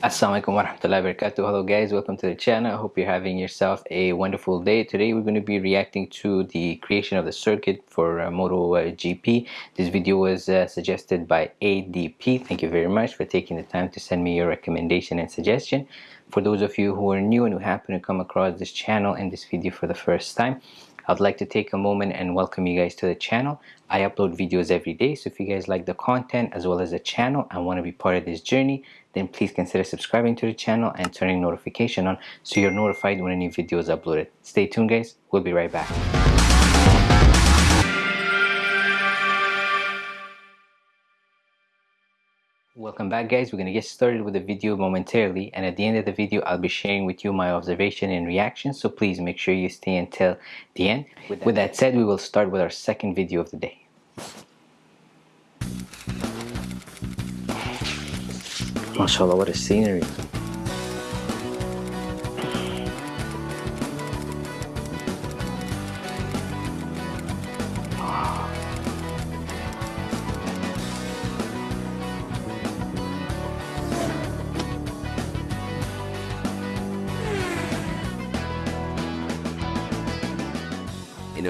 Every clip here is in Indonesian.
Assalamualaikum warahmatullahi wabarakatuh. Hello guys, welcome to the channel. I hope you're having yourself a wonderful day. Today we're going to be reacting to the creation of the circuit for uh, Moto uh, GP. This video was uh, suggested by ADP. Thank you very much for taking the time to send me your recommendation and suggestion. For those of you who are new and who happen to come across this channel and this video for the first time, I'd like to take a moment and welcome you guys to the channel. I upload videos every day, so if you guys like the content as well as the channel and want to be part of this journey, then please consider subscribing to the channel and turning notification on so you're notified when a new video is uploaded. Stay tuned guys, we'll be right back. Welcome back guys, we're going to get started with the video momentarily and at the end of the video I'll be sharing with you my observation and reaction so please make sure you stay until the end. With that, with that said, we will start with our second video of the day. MashaAllah, what a scenery.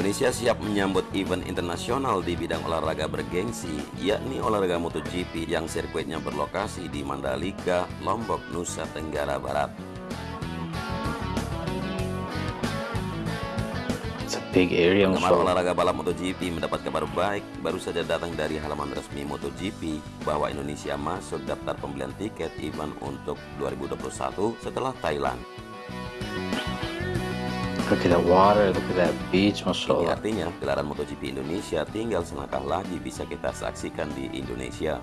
Indonesia siap menyambut event internasional di bidang olahraga bergengsi, yakni olahraga MotoGP yang sirkuitnya berlokasi di Mandalika, Lombok, Nusa Tenggara Barat. big area Penggemar olahraga balap MotoGP mendapat kabar baik baru saja datang dari halaman resmi MotoGP bahwa Indonesia masuk daftar pembelian tiket event untuk 2021 setelah Thailand. Look at that water, look at that beach. Ini artinya gelaran MotoGP Indonesia tinggal selangkah lagi bisa kita saksikan di Indonesia.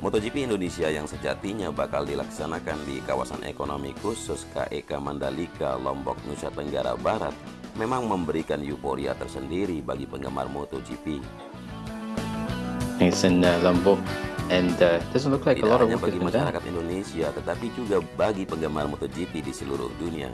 MotoGP Indonesia yang sejatinya bakal dilaksanakan di kawasan ekonomi khusus KEK Mandalika, Lombok, Nusa Tenggara Barat memang memberikan euforia tersendiri bagi penggemar MotoGP. It's in uh, Lombok and uh, doesn't look like Tidak a lot of hanya bagi been done. masyarakat Indonesia, tetapi juga bagi penggemar MotoGP di seluruh dunia.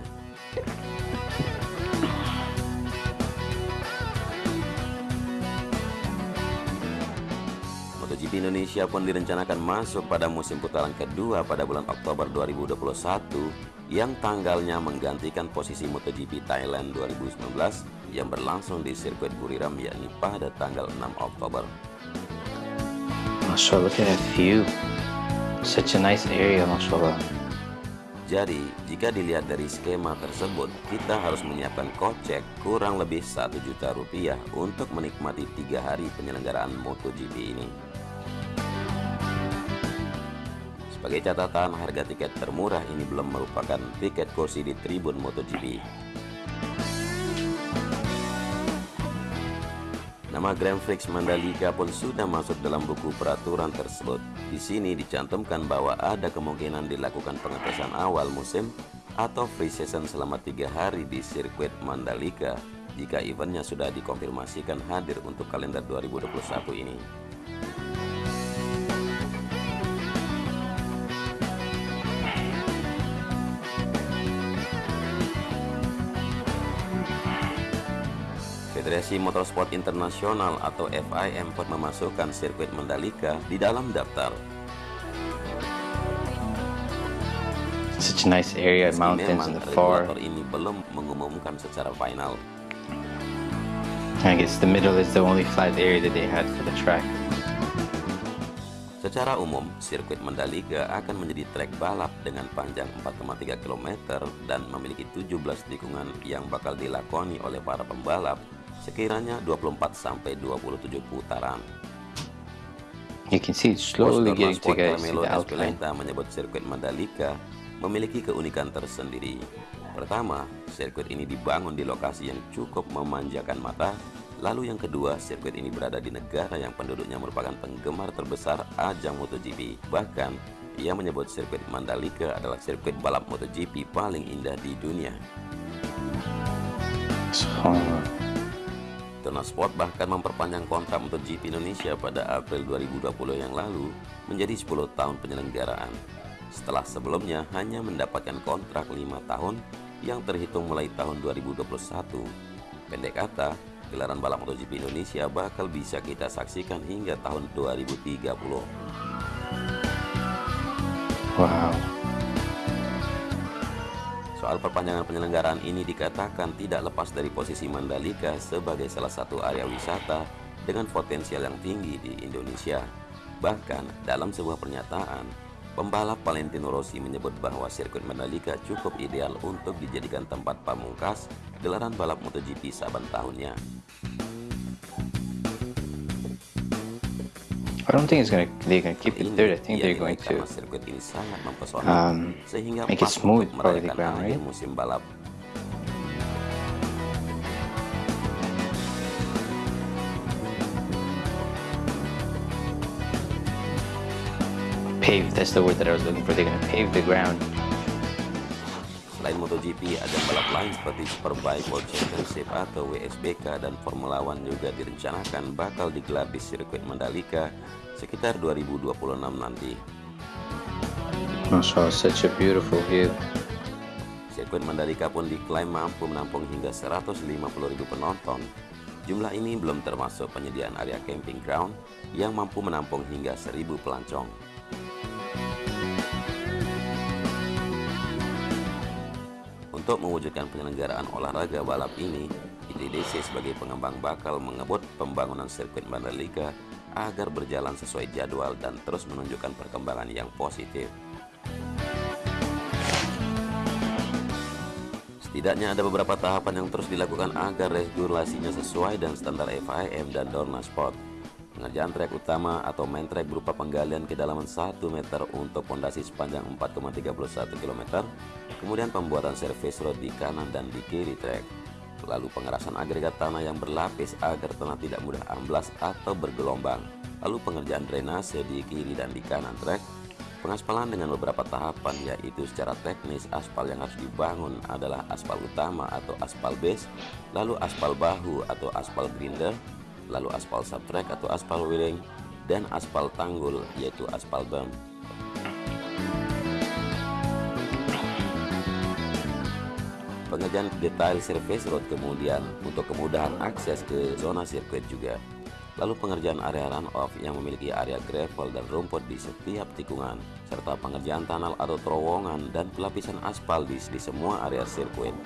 MotoGP Indonesia pun direncanakan masuk pada musim putaran kedua pada bulan Oktober 2021 yang tanggalnya menggantikan posisi MotoGP Thailand 2019 yang berlangsung di sirkuit Buriram yakni pada tanggal 6 Oktober. Mashallah, look at view. Such a nice area, mashallah. Jadi, jika dilihat dari skema tersebut, kita harus menyiapkan kocek kurang lebih 1 juta rupiah untuk menikmati tiga hari penyelenggaraan MotoGP ini. Sebagai catatan, harga tiket termurah ini belum merupakan tiket kursi di tribun MotoGP. Nama Grand Prix Mandalika pun sudah masuk dalam buku peraturan tersebut. Di sini dicantumkan bahwa ada kemungkinan dilakukan pengetesan awal musim atau free season selama tiga hari di sirkuit Mandalika jika eventnya sudah dikonfirmasikan hadir untuk kalender 2021 ini. Federasi Motorsport Internasional atau FIM pun memasukkan sirkuit Mandalika di dalam daftar. Such a nice area, mountains in the far. ini belum mengumumkan secara final. I guess the middle is the only flat area that they had for the track. Secara umum, sirkuit Mandalika akan menjadi trek balap dengan panjang 4,3 km dan memiliki 17 tikungan yang bakal dilakoni oleh para pembalap sekiranya 24 sampai 27 putaran. You can see it's slowly getting to guys Carmelo the outline. Espeleta menyebut sirkuit Mandalika memiliki keunikan tersendiri. Pertama, sirkuit ini dibangun di lokasi yang cukup memanjakan mata. Lalu yang kedua, sirkuit ini berada di negara yang penduduknya merupakan penggemar terbesar ajang MotoGP. Bahkan, ia menyebut sirkuit Mandalika adalah sirkuit balap MotoGP paling indah di dunia. Dona Sport bahkan memperpanjang kontrak MotoGP Indonesia pada April 2020 yang lalu menjadi 10 tahun penyelenggaraan. Setelah sebelumnya hanya mendapatkan kontrak 5 tahun yang terhitung mulai tahun 2021. Pendek kata, gelaran balap MotoGP Indonesia bakal bisa kita saksikan hingga tahun 2030. Wow. Soal perpanjangan penyelenggaraan ini dikatakan tidak lepas dari posisi Mandalika sebagai salah satu area wisata dengan potensial yang tinggi di Indonesia. Bahkan dalam sebuah pernyataan, pembalap Valentino Rossi menyebut bahwa sirkuit Mandalika cukup ideal untuk dijadikan tempat pamungkas gelaran balap MotoGP saban tahunnya. I don't think it's gonna they're gonna keep it there. I think they're going to um, make it smooth probably the ground, right? Pave, that's the word that I was looking for. They're gonna pave the ground. Selain MotoGP, ajang balap lain seperti Superbike World Championship atau WSBK dan Formula One juga direncanakan bakal digelar di sirkuit Mandalika sekitar 2026 nanti. Masya Allah, such a beautiful view. Sirkuit Mandalika pun diklaim mampu menampung hingga 150.000 penonton. Jumlah ini belum termasuk penyediaan area camping ground yang mampu menampung hingga 1.000 pelancong. Untuk mewujudkan penyelenggaraan olahraga balap ini, ITDC sebagai pengembang bakal mengebut pembangunan sirkuit Mandalika agar berjalan sesuai jadwal dan terus menunjukkan perkembangan yang positif. Setidaknya ada beberapa tahapan yang terus dilakukan agar regulasinya sesuai dengan standar FIM dan Dorna Sport. Pengerjaan trek utama atau main trek berupa penggalian kedalaman 1 meter untuk pondasi sepanjang 4,31 km kemudian pembuatan service road di kanan dan di kiri trek, lalu pengerasan agregat tanah yang berlapis agar tanah tidak mudah amblas atau bergelombang, lalu pengerjaan drainase di kiri dan di kanan trek, pengaspalan dengan beberapa tahapan yaitu secara teknis aspal yang harus dibangun adalah aspal utama atau aspal base, lalu aspal bahu atau aspal grinder, lalu aspal subtrack atau aspal wheeling, dan aspal tanggul yaitu aspal bump. pengerjaan detail surface road kemudian untuk kemudahan akses ke zona sirkuit juga. Lalu pengerjaan area runoff yang memiliki area gravel dan rumput di setiap tikungan, serta pengerjaan tunnel atau terowongan dan pelapisan aspal di, di semua area sirkuit.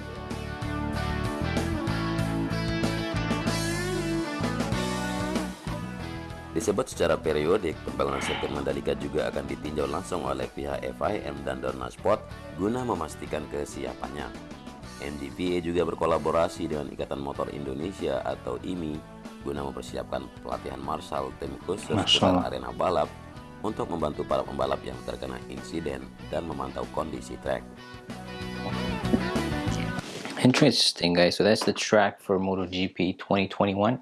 Disebut secara periodik, pembangunan sirkuit Mandalika juga akan ditinjau langsung oleh pihak FIM dan Dorna Sport guna memastikan kesiapannya. NDPA juga berkolaborasi dengan Ikatan Motor Indonesia atau IMI guna mempersiapkan pelatihan marshal tim khusus dalam arena balap untuk membantu para pembalap yang terkena insiden dan memantau kondisi track. Interesting guys, so that's the track for MotoGP 2021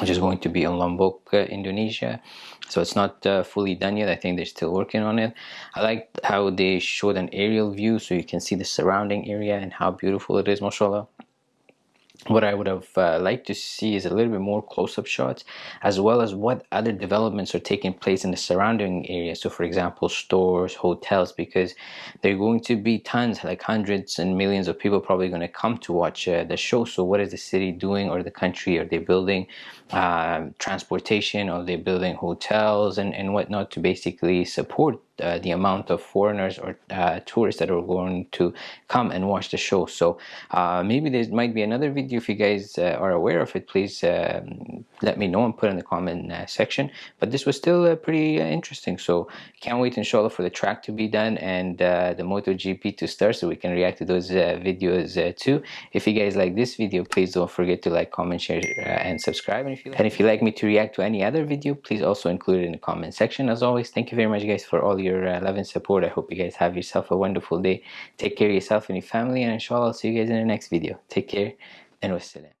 which is going to be in Lombok, uh, Indonesia. So it's not uh, fully done yet. I think they're still working on it. I like how they showed an aerial view so you can see the surrounding area and how beautiful it is, mashallah what I would have uh, liked to see is a little bit more close-up shots as well as what other developments are taking place in the surrounding area. So for example stores hotels because there are going to be tons like hundreds and millions of people probably going to come to watch uh, the show. So what is the city doing or the country? Are they building uh, transportation? Are they building hotels and, and whatnot to basically support uh, the amount of foreigners or uh, tourists that are going to come and watch the show. So uh, maybe there might be another video if you guys uh, are aware of it please um, let me know and put in the comment uh, section. But this was still uh, pretty interesting. So can't wait inshallah for the track to be done and the MotoGP to start so we can react to those videos too. If you guys like this video please don't forget to like comment share and subscribe. And if you like, and if you like me to react to any other video please also include it in the comment section. As always thank you very much guys for all your your uh, love and support. I hope you guys have yourself a wonderful day. Take care of yourself and your family and inshallah I'll see you guys in the next video. Take care and wassalam.